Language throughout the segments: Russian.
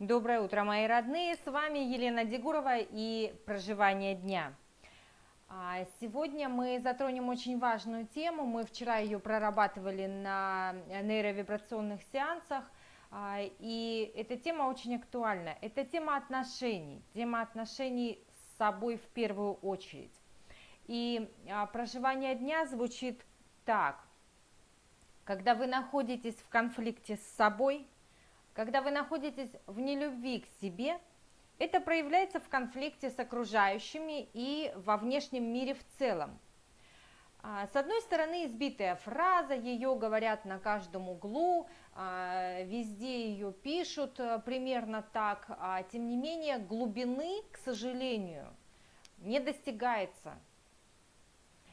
Доброе утро, мои родные! С вами Елена Дегурова и «Проживание дня». А, сегодня мы затронем очень важную тему. Мы вчера ее прорабатывали на нейровибрационных сеансах, а, и эта тема очень актуальна. Это тема отношений, тема отношений с собой в первую очередь. И а, проживание дня звучит так. Когда вы находитесь в конфликте с собой – когда вы находитесь в нелюбви к себе, это проявляется в конфликте с окружающими и во внешнем мире в целом. А, с одной стороны, избитая фраза, ее говорят на каждом углу, а, везде ее пишут э, примерно так, а тем не менее глубины, к сожалению, не достигается –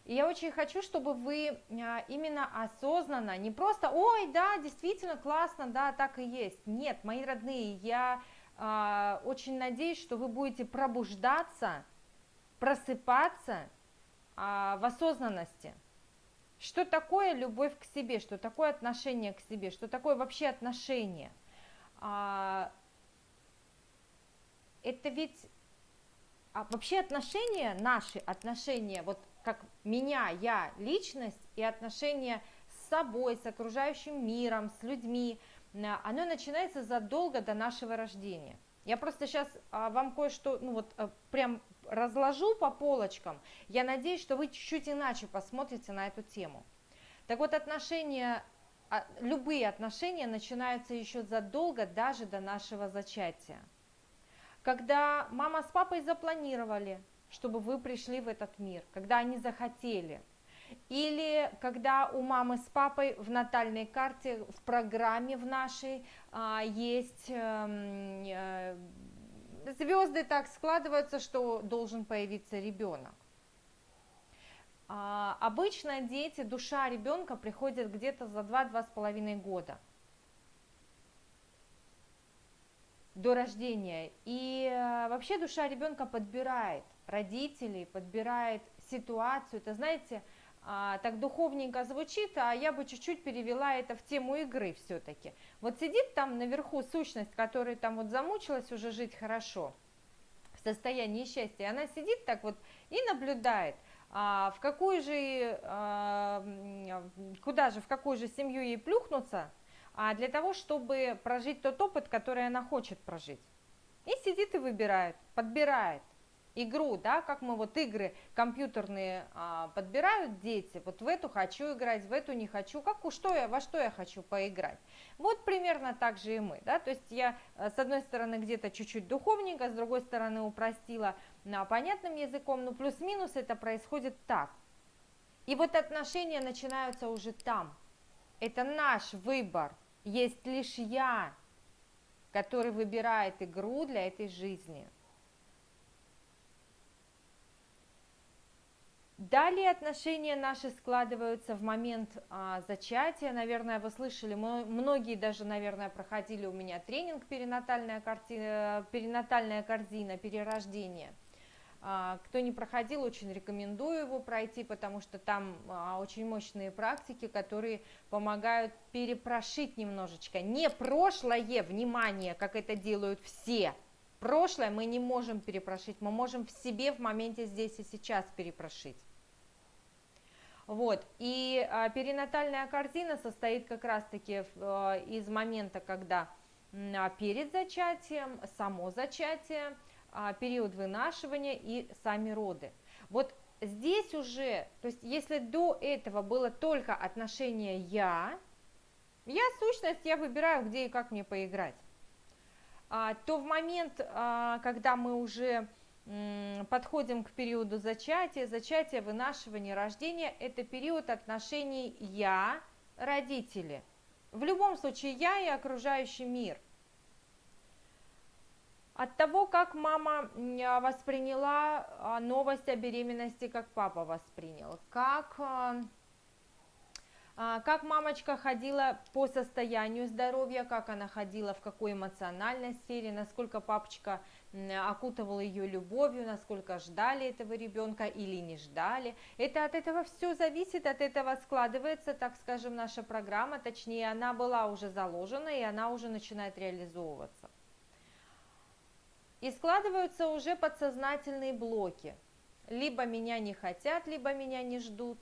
и я очень хочу, чтобы вы а, именно осознанно, не просто, ой, да, действительно классно, да, так и есть. Нет, мои родные, я э, очень надеюсь, что вы будете пробуждаться, просыпаться э, в осознанности. Что такое любовь к себе, что такое отношение к себе, что такое вообще отношение. А, это ведь а вообще отношения, наши отношения, вот как меня, я, личность и отношения с собой, с окружающим миром, с людьми, э, оно начинается задолго до нашего рождения. Я просто сейчас а, вам кое-что, ну вот, а, прям разложу по полочкам. Я надеюсь, что вы чуть-чуть иначе посмотрите на эту тему. Так вот, отношения, а, любые отношения начинаются еще задолго даже до нашего зачатия. Когда мама с папой запланировали, чтобы вы пришли в этот мир, когда они захотели. Или когда у мамы с папой в натальной карте, в программе в нашей а, есть э, звезды так складываются, что должен появиться ребенок. А, обычно дети, душа ребенка приходит где-то за 2-2,5 года до рождения. И э, вообще душа ребенка подбирает родителей, подбирает ситуацию. Это, знаете, а, так духовненько звучит, а я бы чуть-чуть перевела это в тему игры все-таки. Вот сидит там наверху сущность, которая там вот замучилась уже жить хорошо, в состоянии счастья, она сидит так вот и наблюдает, а, в какую же, а, куда же, в какую же семью ей плюхнуться, а для того, чтобы прожить тот опыт, который она хочет прожить. И сидит и выбирает, подбирает игру, да, как мы вот игры компьютерные а, подбирают дети, вот в эту хочу играть, в эту не хочу, как, что я, во что я хочу поиграть. Вот примерно так же и мы, да, то есть я э, с одной стороны где-то чуть-чуть духовненько, с другой стороны упростила на понятным языком, но плюс-минус это происходит так. И вот отношения начинаются уже там. Это наш выбор, есть лишь я, который выбирает игру для этой жизни – Далее отношения наши складываются в момент а, зачатия. Наверное, вы слышали, многие даже, наверное, проходили у меня тренинг перинатальная, картина, перинатальная корзина, перерождение. А, кто не проходил, очень рекомендую его пройти, потому что там а, очень мощные практики, которые помогают перепрошить немножечко. Не прошлое, внимание, как это делают все. Прошлое мы не можем перепрошить, мы можем в себе в моменте здесь и сейчас перепрошить. Вот. И а, перинатальная картина состоит как раз-таки а, из момента, когда а, перед зачатием, само зачатие, а, период вынашивания и сами роды. Вот здесь уже, то есть если до этого было только отношение «я», я сущность, я выбираю, где и как мне поиграть, а, то в момент, а, когда мы уже подходим к периоду зачатия. Зачатие, вынашивание, рождение – это период отношений «я», родители. В любом случае «я» и окружающий мир. От того, как мама восприняла а, новость о беременности, как папа воспринял, как а, как мамочка ходила по состоянию здоровья, как она ходила, в какой эмоциональной сфере, насколько папочка окутывал ее любовью, насколько ждали этого ребенка или не ждали. Это от этого все зависит, от этого складывается, так скажем, наша программа, точнее, она была уже заложена, и она уже начинает реализовываться. И складываются уже подсознательные блоки. Либо меня не хотят, либо меня не ждут.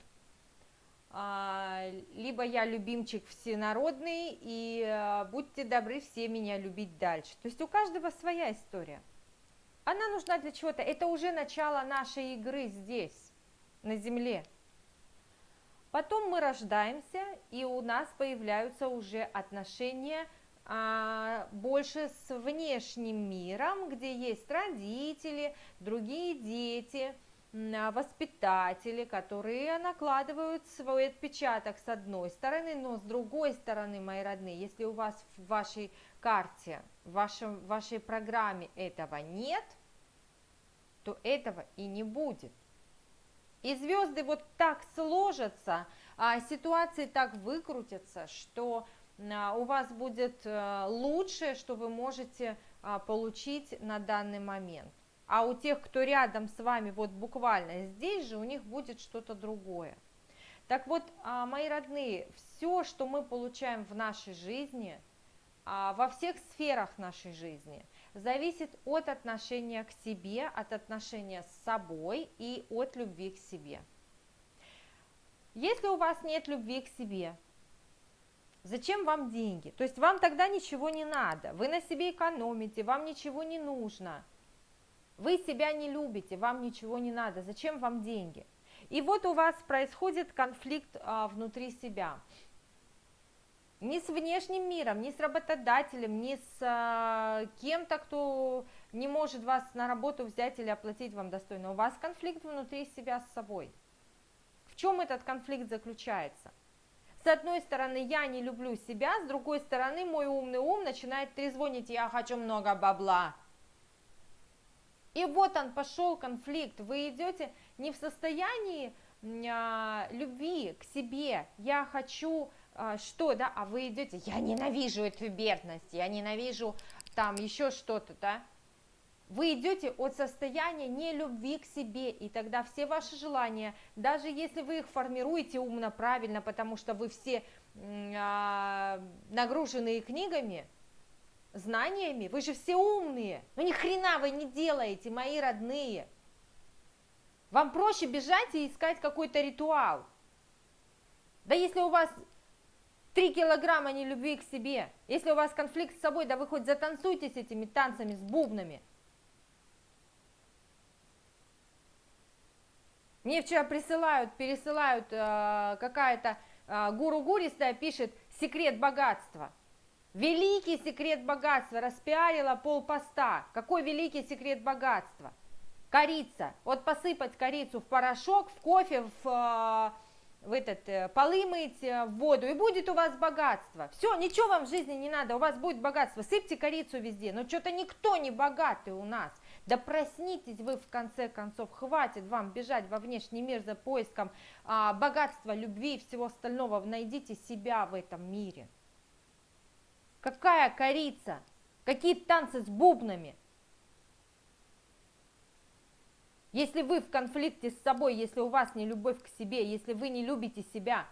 А, либо я любимчик всенародный, и а, будьте добры все меня любить дальше. То есть у каждого своя история. Она нужна для чего-то. Это уже начало нашей игры здесь, на Земле. Потом мы рождаемся, и у нас появляются уже отношения а, больше с внешним миром, где есть родители, другие дети, воспитатели, которые накладывают свой отпечаток с одной стороны, но с другой стороны, мои родные, если у вас в вашей карте, в вашем, в вашей программе этого нет, то этого и не будет. И звезды вот так сложатся, а ситуации так выкрутятся, что а, у вас будет э, лучшее, что вы можете а, получить на данный момент. А у тех, кто рядом с вами, вот буквально здесь же, у них будет что-то другое. Так вот, а, мои родные, все, что мы получаем в нашей жизни, во всех сферах нашей жизни, зависит от отношения к себе, от отношения с собой и от любви к себе. Если у вас нет любви к себе, Зачем вам деньги? То есть вам тогда ничего не надо, вы на себе экономите, вам ничего не нужно. Вы себя не любите, вам ничего не надо, зачем вам деньги? И вот у вас происходит конфликт а, внутри себя. Не с внешним миром, не с работодателем, не с а, кем-то, кто не может вас на работу взять или оплатить вам достойно. У вас конфликт внутри себя с собой. В чем этот конфликт заключается? С одной стороны, я не люблю себя, с другой стороны, мой умный ум начинает трезвонить, я хочу много бабла. И вот он пошел конфликт, вы идете не в состоянии а, любви к себе, я хочу а, что, да, а вы идете, я ненавижу эту бедность, я ненавижу там еще что-то, да, вы идете от состояния нелюбви к себе, и тогда все ваши желания, даже если вы их формируете умно, правильно, потому что вы все а, нагруженные книгами, знаниями, вы же все умные, но ни хрена вы не делаете, мои родные. Вам проще бежать и искать какой-то ритуал. Да если у вас 3 килограмма нелюбви к себе, если у вас конфликт с собой, да вы хоть затанцуйте с этими танцами, с бубнами – Мне вчера присылают, пересылают э, какая-то э, гуру гуристая пишет секрет богатства. Великий секрет богатства, распиарила пол поста. Какой великий секрет богатства? Корица. Вот посыпать корицу в порошок, в кофе, в, э, в этот, э, полы мыть, э, в воду, и будет у вас богатство. Все, ничего вам в жизни не надо, у вас будет богатство. Сыпьте корицу везде, но что-то никто не богатый у нас. Да проснитесь вы в конце концов, хватит вам бежать во внешний мир за поиском а, богатства, любви и всего остального. Найдите себя в этом мире. Какая корица? Какие танцы с бубнами? Если вы в конфликте с собой, если у вас не любовь к себе, если вы не любите себя,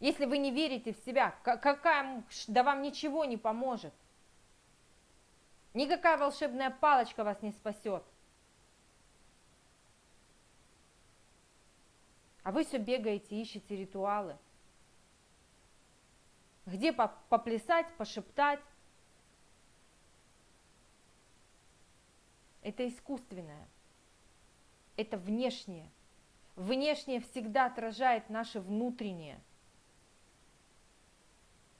если вы не верите в себя, какая, да вам ничего не поможет. Никакая волшебная палочка вас не спасет. А вы все бегаете, ищете ритуалы. Где поплясать, пошептать. Это искусственное. Это внешнее. Внешнее всегда отражает наше внутреннее.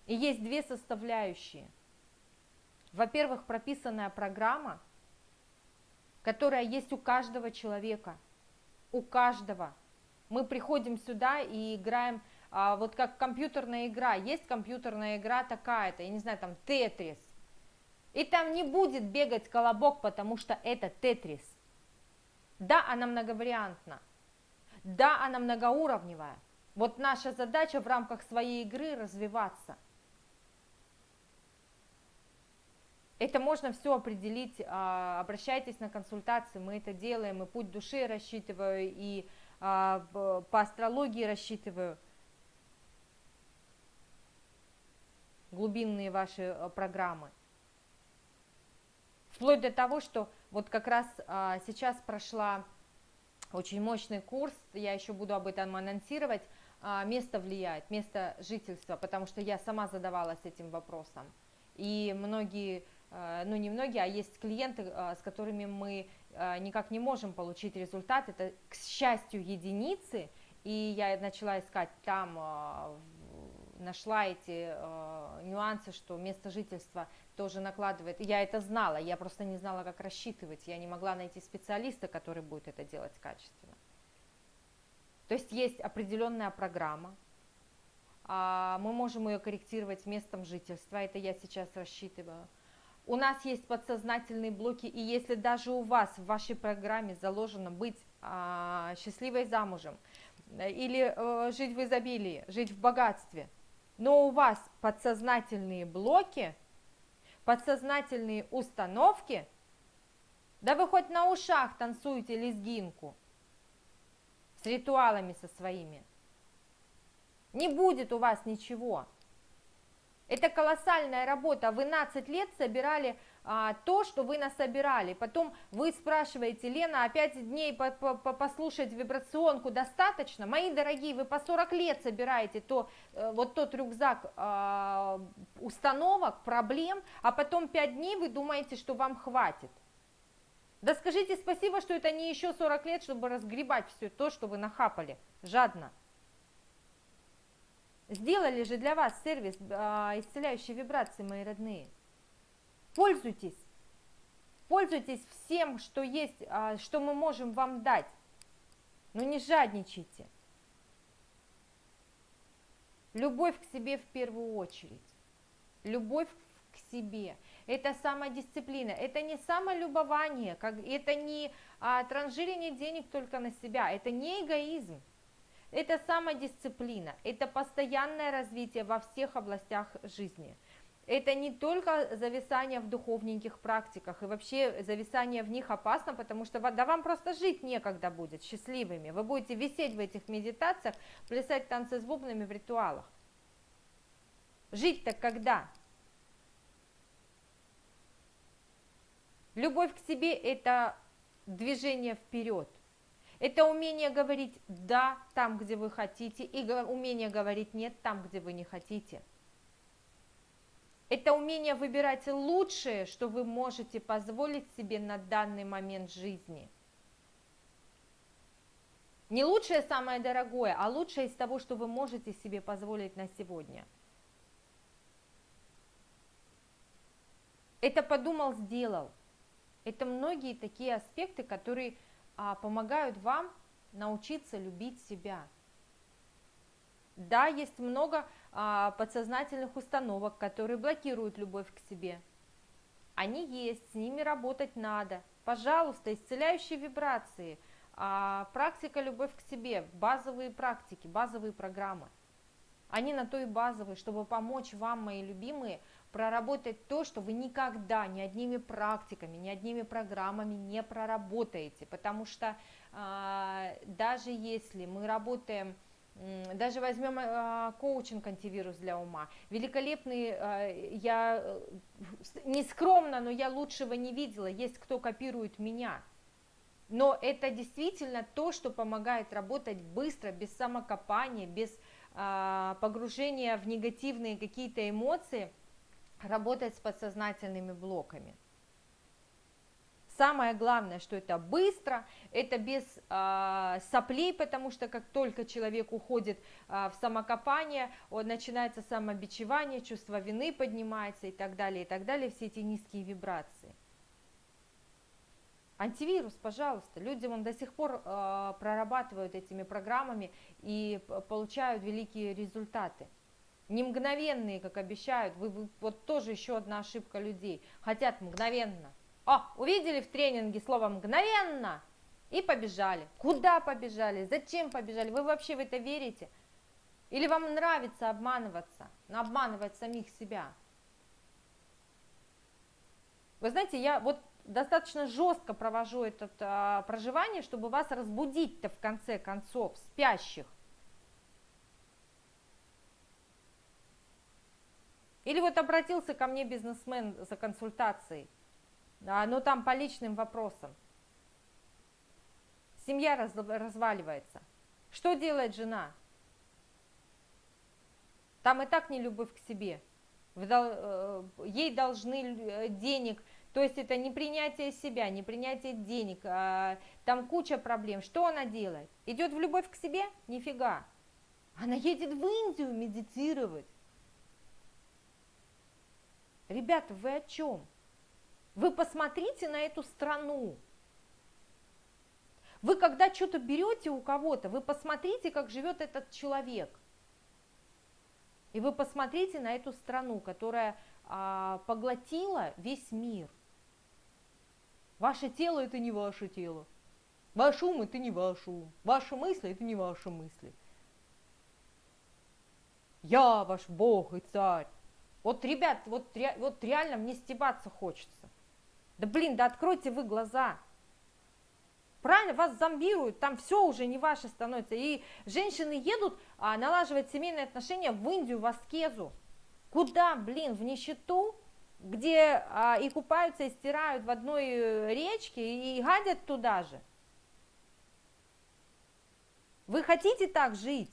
И есть две составляющие – во-первых, прописанная программа, которая есть у каждого человека, у каждого. Мы приходим сюда и играем, а, вот как компьютерная игра, есть компьютерная игра такая-то, я не знаю, там Тетрис, и там не будет бегать колобок, потому что это Тетрис. Да, она многовариантна, да, она многоуровневая. Вот наша задача в рамках своей игры развиваться – Это можно все определить, а, обращайтесь на консультации, мы это делаем, и путь души рассчитываю, и а, по астрологии рассчитываю. Глубинные ваши а, программы. Вплоть до того, что вот как раз а, сейчас прошла очень мощный курс, я еще буду об этом анонсировать, а, место влияет, место жительства, потому что я сама задавалась этим вопросом. И многие, а, ну не многие, а есть клиенты, а, с которыми мы а, никак не можем получить результат, это, к счастью, единицы, и я начала искать там, нашла эти э, нюансы, что место жительства тоже накладывает. Я это знала, я просто не знала, как рассчитывать. Я не могла найти специалиста, который будет это делать качественно. То есть есть определенная программа, а мы можем ее корректировать местом жительства, это я сейчас рассчитываю. У нас есть подсознательные блоки, и если даже у вас в вашей программе заложено быть а, счастливой замужем, или э, жить в изобилии, жить в богатстве – но у вас подсознательные блоки, подсознательные установки, да вы хоть на ушах танцуете лезгинку с ритуалами со своими. Не будет у вас ничего. Это колоссальная работа. Вы 12 лет собирали а, то, что вы насобирали. Потом вы спрашиваете, Лена, опять дней по -по -по послушать вибрационку достаточно? Мои дорогие, вы по 40 лет собираете то, э, вот тот рюкзак а, установок, проблем, а потом 5 дней вы думаете, что вам хватит. Да скажите спасибо, что это не еще 40 лет, чтобы разгребать все то, что вы нахапали, жадно. Сделали же для вас сервис а, исцеляющей вибрации, мои родные. Пользуйтесь. Пользуйтесь всем, что есть, а, что мы можем вам дать. Но не жадничайте. Любовь к себе в первую очередь. Любовь к себе. Это самодисциплина, это не самолюбование, как, это не а, транжирение денег только на себя, это не эгоизм, это самодисциплина, это постоянное развитие во всех областях жизни – это не только зависание в духовненьких практиках, и вообще зависание в них опасно, потому что да вам просто жить некогда будет счастливыми. Вы будете висеть в этих медитациях, плясать танцы с бубнами в ритуалах. Жить-то когда? Любовь к себе – это движение вперед. Это умение говорить «да» там, где вы хотите, и умение говорить «нет» там, где вы не хотите – это умение выбирать лучшее, что вы можете позволить себе на данный момент жизни. Не лучшее самое дорогое, а лучшее из того, что вы можете себе позволить на сегодня. Это подумал, сделал. Это многие такие аспекты, которые а, помогают вам научиться любить себя. Да, есть много а, подсознательных установок, которые блокируют любовь к себе. Они есть, с ними работать надо. Пожалуйста, исцеляющие вибрации, а, практика любовь к себе, базовые практики, базовые программы. Они на то и базовые, чтобы помочь вам, мои любимые, проработать то, что вы никогда ни одними практиками, ни одними программами не проработаете. Потому что а, даже если мы работаем даже возьмем э, коучинг антивирус для ума. Великолепный, э, я э, не скромно, но я лучшего не видела. Есть кто копирует меня. Но это действительно то, что помогает работать быстро, без самокопания, без погружения в негативные какие-то эмоции, работать с подсознательными блоками. Самое главное, что это быстро, это без э, соплей, потому что как только человек уходит э, в самокопание, он, начинается самобичевание, чувство вины поднимается и так далее, и так далее, все эти низкие вибрации. Антивирус, пожалуйста, люди он до сих пор э, прорабатывают этими программами и получают великие результаты. Не мгновенные, как обещают, вы, вы, вот тоже еще одна ошибка людей, хотят мгновенно – о, увидели в тренинге слово «мгновенно» и побежали. Куда побежали? Зачем побежали? Вы вообще в это верите? Или вам нравится обманываться, обманывать самих себя? Вы знаете, я вот достаточно жестко провожу это а, проживание, чтобы вас разбудить-то в конце концов, спящих. Или вот обратился ко мне бизнесмен за консультацией – а, но там по личным вопросам. Семья раз, разваливается. Что делает жена? Там и так не любовь к себе. Э, ей должны э, денег, то есть это не принятие себя, не принятие денег, а там куча проблем. Что она делает? Идет в любовь к себе? Нифига. Она едет в Индию медитировать. Ребята, вы о чем? Вы посмотрите на эту страну. Вы когда что-то берете у кого-то, вы посмотрите, как живет этот человек. И вы посмотрите на эту страну, которая а, поглотила весь мир. Ваше тело это не ваше тело. Ваш ум это не ваш ум. Ваши мысли это не ваши мысли. Я ваш Бог и царь. Вот, ребят, вот, вот реально мне стебаться хочется. Да блин, да откройте вы глаза. Правильно, вас зомбируют, там все уже не ваше становится. И женщины едут а, налаживать семейные отношения в Индию, в аскезу. Куда, блин, в нищету, где а, и купаются, и стирают в одной э, речке, и гадят туда же. Вы хотите так жить?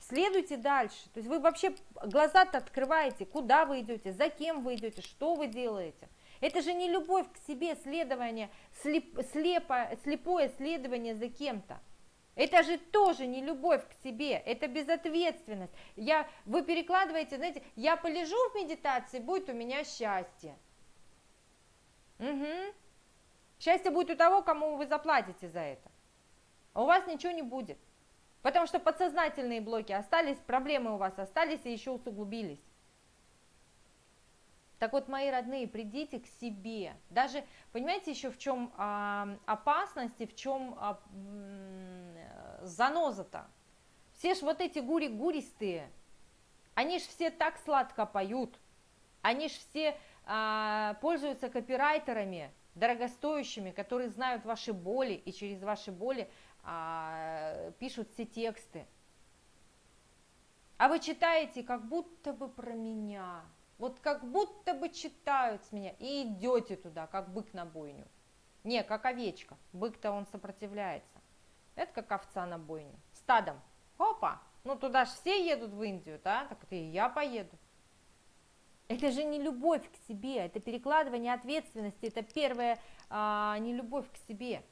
Следуйте дальше. То есть вы вообще глаза-то открываете, куда вы идете, за кем вы идете, что вы делаете. Это же не любовь к себе, следование, слеп, слепо, слепое следование за кем-то. Это же тоже не любовь к себе, это безответственность. Я, вы перекладываете, знаете, я полежу в медитации, будет у меня счастье. Угу. Счастье будет у того, кому вы заплатите за это. А у вас ничего не будет. Потому что подсознательные блоки остались, проблемы у вас остались и еще усугубились. Так вот, мои родные, придите к себе. Даже, понимаете, еще в чем а, опасность и в чем а, заноза-то? Все ж вот эти гури-гуристые, они ж все так сладко поют, они ж все а, пользуются копирайтерами, дорогостоящими, которые знают ваши боли и через ваши боли а, пишут все тексты. А вы читаете как будто бы про меня – вот как будто бы читают с меня, и идете туда, как бык на бойню. Не, как овечка, бык-то он сопротивляется. Это как овца на бойню, стадом. Опа, ну туда же все едут в Индию, да, так и я поеду. Это же не любовь к себе, это перекладывание ответственности, это первая а, не любовь к себе.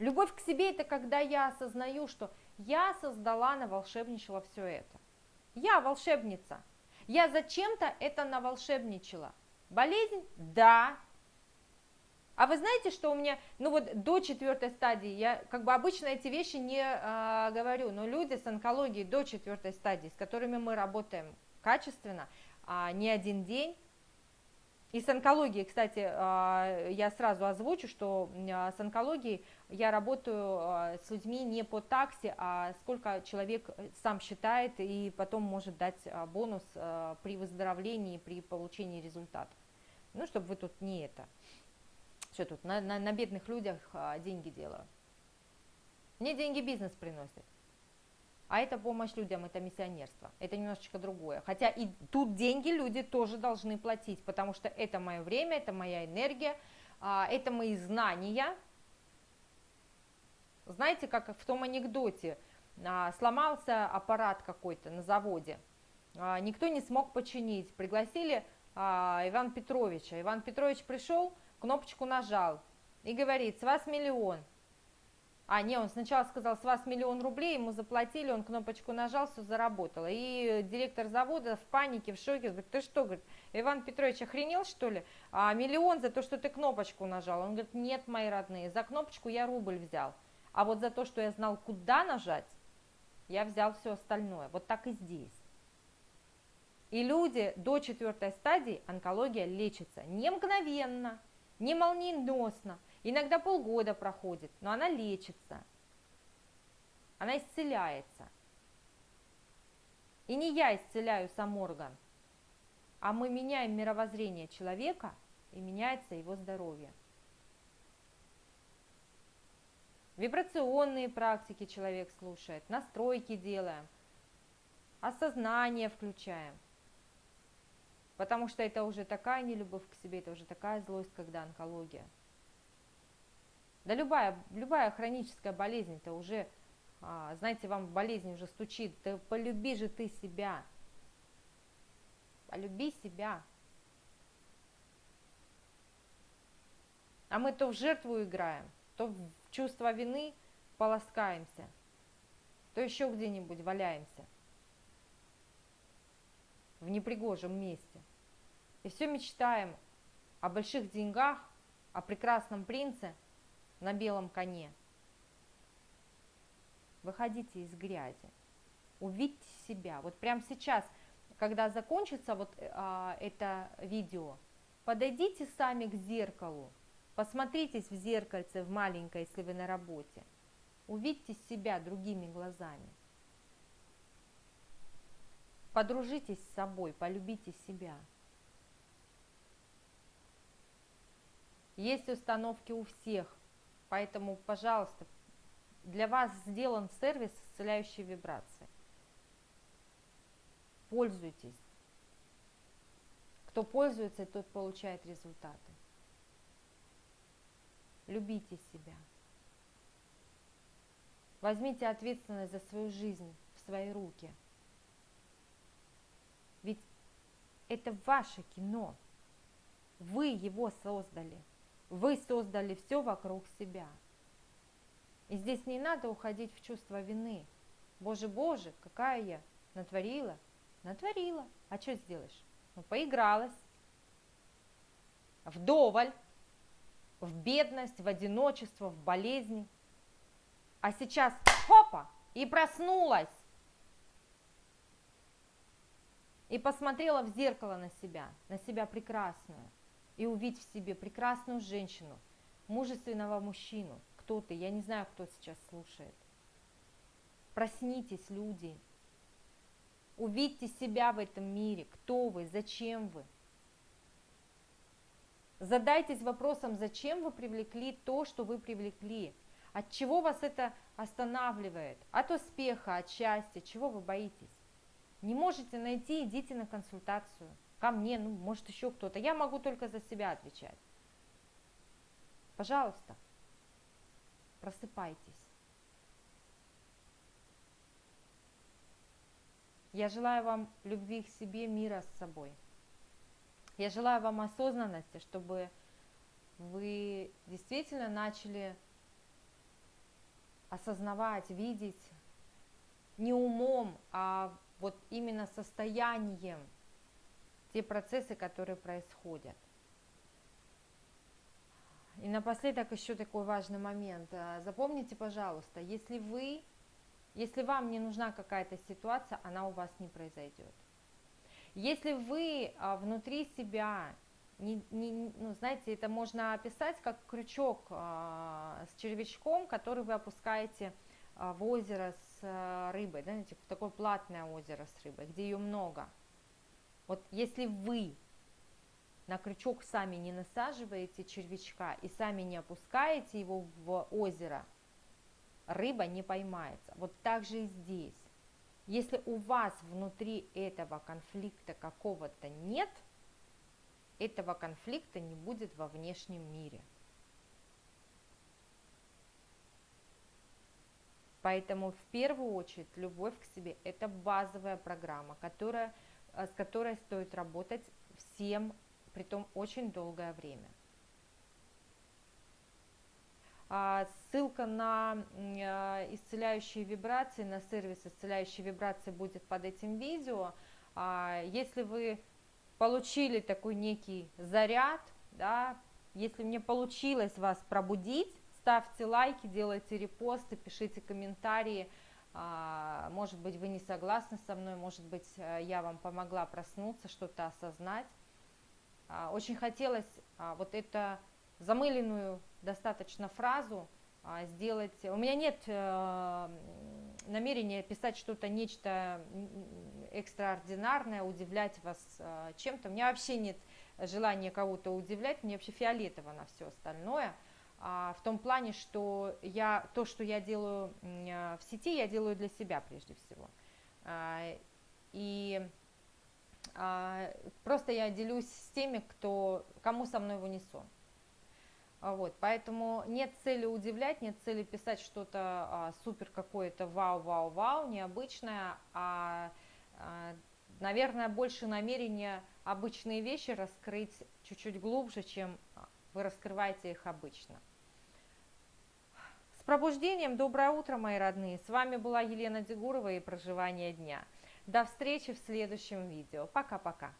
Любовь к себе это когда я осознаю, что я создала, наволшебничала все это. Я волшебница, я зачем-то это наволшебничала. Болезнь? Да. А вы знаете, что у меня, ну вот до четвертой стадии, я как бы обычно эти вещи не э, говорю, но люди с онкологией до четвертой стадии, с которыми мы работаем качественно, а, не один день, и с онкологией, кстати, а, я сразу озвучу, что а, с онкологией я работаю а, с людьми не по таксе, а сколько человек сам считает и потом может дать бонус при выздоровлении, при получении результатов. Ну, чтобы вы тут не это, что тут, на, на, на бедных людях деньги делаю. Мне деньги бизнес приносит. А это помощь людям, это миссионерство, это немножечко другое. Хотя и тут деньги люди тоже должны платить, потому что это мое время, это моя энергия, а, это мои знания. Знаете, как в том анекдоте, а, сломался аппарат какой-то на заводе, а, никто не смог починить, пригласили Иван Петровича. Иван Петрович пришел, кнопочку нажал и говорит, с вас миллион. А, не, он сначала сказал, с вас миллион рублей, ему заплатили, он кнопочку нажал, все заработало. И директор завода в панике, в шоке, говорит, ты что, говорит, Иван Петрович охренел, что ли? А миллион за то, что ты кнопочку нажал. Он говорит, нет, мои родные, за кнопочку я рубль взял. А вот за то, что я знал, куда нажать, я взял все остальное. Вот так и здесь. И люди до четвертой стадии онкология лечится не мгновенно, не молниеносно, Иногда полгода проходит, но она лечится, она исцеляется. И не я исцеляю сам орган, а мы меняем мировоззрение человека, и меняется его здоровье. Вибрационные практики человек слушает, настройки делаем, осознание включаем. Потому что это уже такая нелюбовь к себе, это уже такая злость, когда онкология. Да любая, любая хроническая болезнь, это уже, а, знаете, вам болезнь уже стучит. Да полюби же ты себя. Полюби себя. А мы то в жертву играем, то в чувство вины полоскаемся, то еще где-нибудь валяемся в непригожем месте. И все мечтаем о больших деньгах, о прекрасном принце на белом коне. Выходите из грязи, увидьте себя. Вот прямо сейчас, когда закончится вот а, это видео, подойдите сами к зеркалу, посмотритесь в зеркальце в маленькое, если вы на работе. Увидьте себя другими глазами. Подружитесь с собой, полюбите себя. Есть установки у всех, поэтому, пожалуйста, для вас сделан сервис исцеляющей вибрации. Пользуйтесь. Кто пользуется, тот получает результаты. Любите себя. Возьмите ответственность за свою жизнь в свои руки. Ведь это ваше кино. Вы его создали. Вы создали все вокруг себя. И здесь не надо уходить в чувство вины. Боже, Боже, какая я натворила. Натворила. А что сделаешь? Ну, поигралась. Вдоволь. В бедность, в одиночество, в болезни. А сейчас, хопа, и проснулась. И посмотрела в зеркало на себя, на себя прекрасную и увидеть в себе прекрасную женщину, мужественного мужчину. Кто ты? Я не знаю, кто сейчас слушает. Проснитесь, люди. Увидьте себя в этом мире. Кто вы? Зачем вы? Задайтесь вопросом, зачем вы привлекли то, что вы привлекли. От чего вас это останавливает? От успеха, от счастья, чего вы боитесь? Не можете найти, идите на консультацию ко мне, ну, может, еще кто-то. Я могу только за себя отвечать. Пожалуйста, просыпайтесь. Я желаю вам любви к себе, мира с собой. Я желаю вам осознанности, чтобы вы действительно начали осознавать, видеть не умом, а вот именно состоянием – те процессы, которые происходят. И напоследок еще такой важный момент. А, запомните, пожалуйста, если вы, если вам не нужна какая-то ситуация, она у вас не произойдет. Если вы а, внутри себя, не, не, ну, знаете, это можно описать как крючок а, с червячком, который вы опускаете в озеро с рыбой, знаете, в такое платное озеро с рыбой, где ее много – вот если вы на крючок сами не насаживаете червячка и сами не опускаете его в озеро, рыба не поймается. Вот так же и здесь. Если у вас внутри этого конфликта какого-то нет, этого конфликта не будет во внешнем мире. Поэтому в первую очередь любовь к себе – это базовая программа, которая с которой стоит работать всем, при том очень долгое время. А, ссылка на э, исцеляющие вибрации, на сервис исцеляющие вибрации будет под этим видео. А, если вы получили такой некий заряд, да, если мне получилось вас пробудить, ставьте лайки, делайте репосты, пишите комментарии, может быть, вы не согласны со мной, может быть, э, я вам помогла проснуться, что-то осознать. А, очень хотелось а, вот эту замыленную достаточно фразу сделать. У меня нет э, намерения писать что-то, нечто экстраординарное, удивлять вас э, чем-то. У меня вообще нет желания кого-то удивлять, мне вообще фиолетово на все остальное – а, в том плане, что я, то, что я делаю а, в сети, я делаю для себя прежде всего. А, и а, просто я делюсь с теми, кто, кому со мной в унисон. А, вот, поэтому нет цели удивлять, нет цели писать что-то а, супер какое-то вау-вау-вау, необычное, а, а, наверное, больше намерения обычные вещи раскрыть чуть-чуть глубже, чем вы раскрываете их обычно. С пробуждением, доброе утро, мои родные! С вами была Елена Дегурова и «Проживание дня». До встречи в следующем видео. Пока-пока!